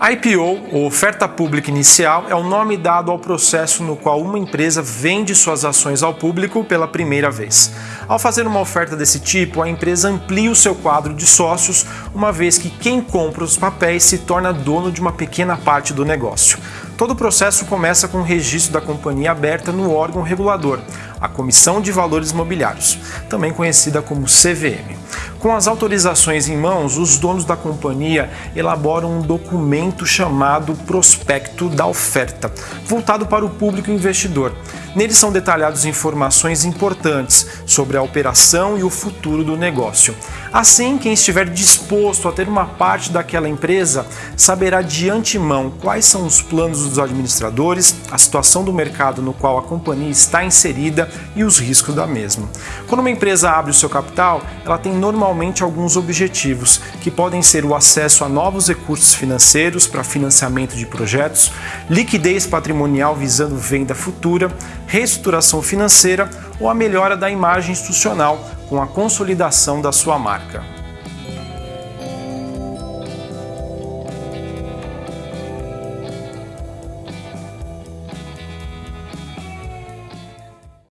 IPO, ou oferta pública inicial, é o nome dado ao processo no qual uma empresa vende suas ações ao público pela primeira vez. Ao fazer uma oferta desse tipo, a empresa amplia o seu quadro de sócios, uma vez que quem compra os papéis se torna dono de uma pequena parte do negócio. Todo o processo começa com o registro da companhia aberta no órgão regulador, a Comissão de Valores Mobiliários, também conhecida como CVM. Com as autorizações em mãos, os donos da companhia elaboram um documento chamado Prospecto da Oferta, voltado para o público investidor. Nele são detalhadas informações importantes sobre a operação e o futuro do negócio. Assim, quem estiver disposto a ter uma parte daquela empresa saberá de antemão quais são os planos dos administradores, a situação do mercado no qual a companhia está inserida e os riscos da mesma. Quando uma empresa abre o seu capital, ela tem normalmente alguns objetivos, que podem ser o acesso a novos recursos financeiros para financiamento de projetos, liquidez patrimonial visando venda futura, reestruturação financeira ou a melhora da imagem institucional com a consolidação da sua marca.